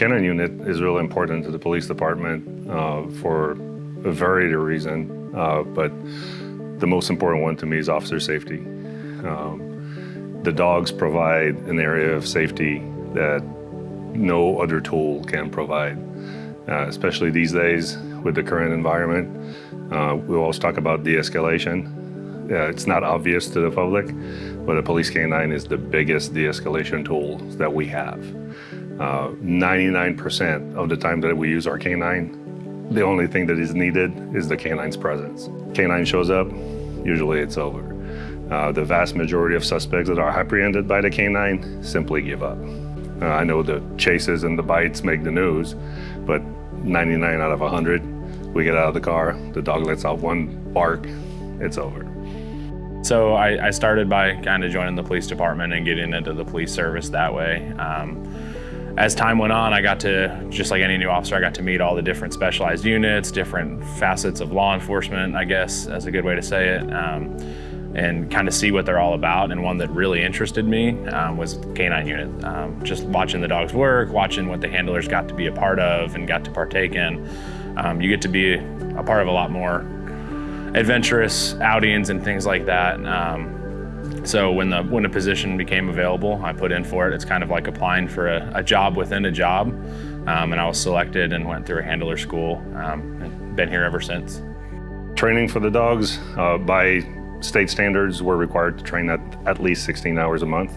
Canine unit is really important to the police department uh, for a variety of reasons, uh, but the most important one to me is officer safety. Um, the dogs provide an area of safety that no other tool can provide, uh, especially these days with the current environment. Uh, we always talk about de-escalation. Uh, it's not obvious to the public, but a police canine is the biggest de-escalation tool that we have. 99% uh, of the time that we use our canine, the only thing that is needed is the canine's presence. Canine shows up, usually it's over. Uh, the vast majority of suspects that are apprehended by the canine simply give up. Uh, I know the chases and the bites make the news, but 99 out of 100, we get out of the car, the dog lets out one bark, it's over. So I, I started by kind of joining the police department and getting into the police service that way. Um, as time went on, I got to, just like any new officer, I got to meet all the different specialized units, different facets of law enforcement, I guess, as a good way to say it, um, and kind of see what they're all about. And one that really interested me um, was canine unit. Um, just watching the dogs work, watching what the handlers got to be a part of and got to partake in. Um, you get to be a part of a lot more adventurous outings and things like that. Um, so when the when a position became available, I put in for it. It's kind of like applying for a, a job within a job. Um, and I was selected and went through a handler school um, and been here ever since. Training for the dogs, uh, by state standards, we're required to train at at least 16 hours a month.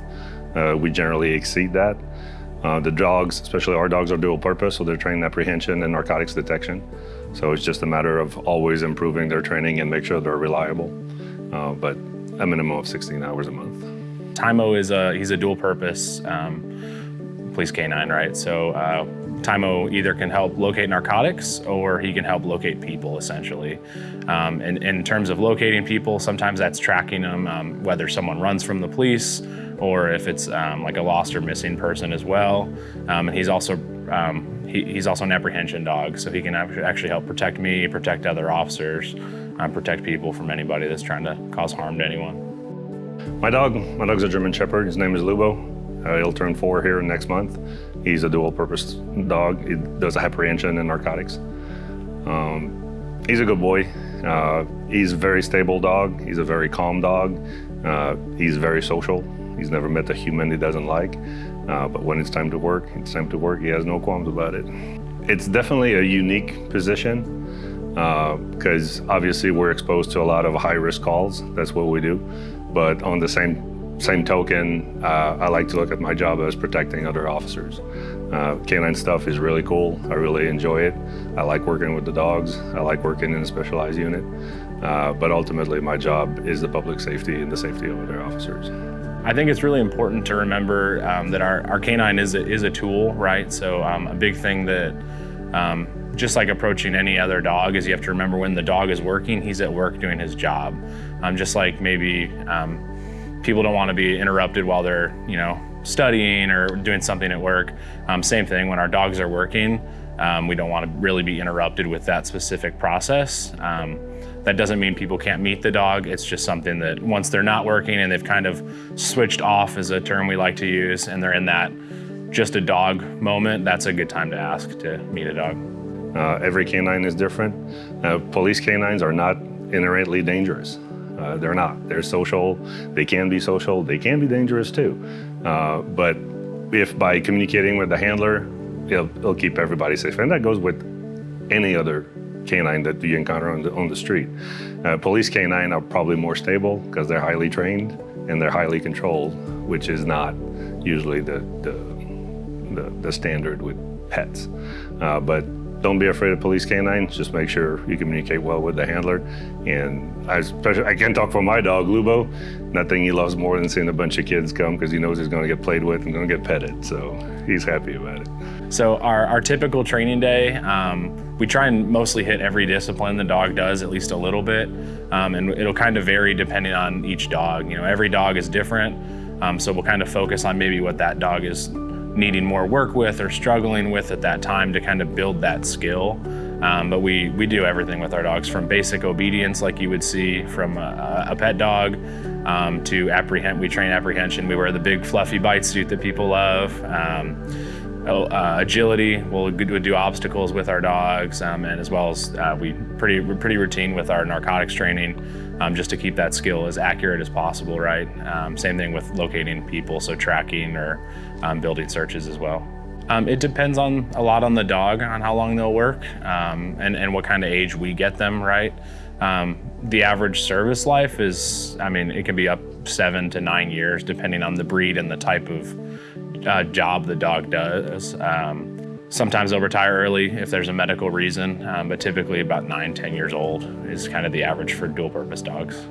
Uh, we generally exceed that. Uh, the dogs, especially our dogs, are dual purpose, so they're trained apprehension and narcotics detection. So it's just a matter of always improving their training and make sure they're reliable. Uh, but a minimum of 16 hours a month. Timo is a, he's a dual purpose um, police canine, right? So uh, Tymo either can help locate narcotics or he can help locate people, essentially. Um, and, and, in terms of locating people, sometimes that's tracking them, um, whether someone runs from the police or if it's um, like a lost or missing person as well. Um, and he's also um, he, he's also an apprehension dog, so he can actually help protect me, protect other officers, um, protect people from anybody that's trying to cause harm to anyone. My dog, my dog's a German Shepherd. His name is Lubo. Uh, he'll turn four here next month. He's a dual-purpose dog. He does apprehension and narcotics. Um, he's a good boy. Uh, he's a very stable dog. He's a very calm dog. Uh, he's very social. He's never met a human he doesn't like. Uh, but when it's time to work, it's time to work. He has no qualms about it. It's definitely a unique position because uh, obviously we're exposed to a lot of high-risk calls. That's what we do. But on the same same token, uh, I like to look at my job as protecting other officers. Uh, canine stuff is really cool. I really enjoy it. I like working with the dogs. I like working in a specialized unit. Uh, but ultimately, my job is the public safety and the safety of other officers. I think it's really important to remember um, that our, our canine is a, is a tool, right? So um, a big thing that um, just like approaching any other dog is you have to remember when the dog is working, he's at work doing his job. Um, just like maybe um, people don't want to be interrupted while they're, you know, studying or doing something at work. Um, same thing when our dogs are working, um, we don't want to really be interrupted with that specific process. Um, that doesn't mean people can't meet the dog. It's just something that once they're not working and they've kind of switched off is a term we like to use and they're in that just a dog moment, that's a good time to ask to meet a dog. Uh, every canine is different. Uh, police canines are not inherently dangerous. Uh, they're not. They're social. They can be social. They can be dangerous too. Uh, but if by communicating with the handler, it'll, it'll, keep everybody safe. And that goes with any other canine that you encounter on the, on the street. Uh, police canine are probably more stable because they're highly trained and they're highly controlled, which is not usually the, the, the, the standard with pets. Uh, but don't be afraid of police canines. Just make sure you communicate well with the handler. And I, especially, I can talk for my dog, Lubo. Nothing he loves more than seeing a bunch of kids come because he knows he's going to get played with and going to get petted. So he's happy about it. So our, our typical training day, um, we try and mostly hit every discipline the dog does at least a little bit. Um, and it'll kind of vary depending on each dog. You know, every dog is different. Um, so we'll kind of focus on maybe what that dog is needing more work with or struggling with at that time to kind of build that skill. Um, but we, we do everything with our dogs from basic obedience like you would see from a, a pet dog um, to apprehend, we train apprehension. We wear the big fluffy bite suit that people love. Um, uh, agility. We'll, do obstacles with our dogs, um, and as well as uh, we pretty we're pretty routine with our narcotics training, um, just to keep that skill as accurate as possible. Right. Um, same thing with locating people, so tracking or um, building searches as well. Um, it depends on a lot on the dog on how long they'll work um, and and what kind of age we get them. Right. the average service life is, I mean, it can be up seven to nine years depending on the breed and the type of uh, job the dog does. Um, sometimes they'll retire early if there's a medical reason, um, but typically about nine, 10 years old is kind of the average for dual purpose dogs.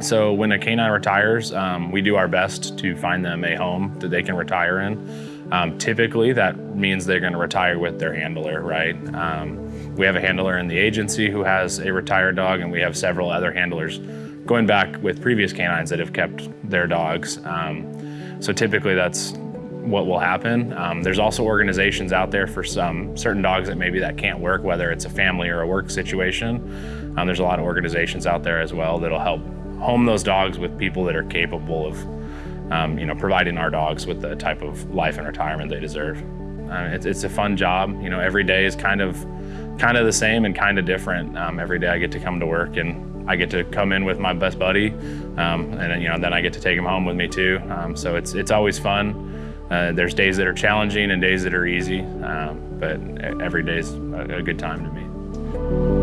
So when a canine retires, um, we do our best to find them a home that they can retire in. Um, typically, that means they're going to retire with their handler, right? Um, we have a handler in the agency who has a retired dog, and we have several other handlers going back with previous canines that have kept their dogs. Um, so typically, that's what will happen. Um, there's also organizations out there for some certain dogs that maybe that can't work, whether it's a family or a work situation. Um, there's a lot of organizations out there as well that'll help home those dogs with people that are capable of, um, you know, providing our dogs with the type of life and retirement they deserve. Uh, it's, it's, a fun job. You know, every day is kind of, kind of the same and kind of different. Um, every day I get to come to work and I get to come in with my best buddy, um, and you know, then I get to take him home with me too. Um, so it's it's always fun. Uh, there's days that are challenging and days that are easy, um, but every day is a, a good time to me.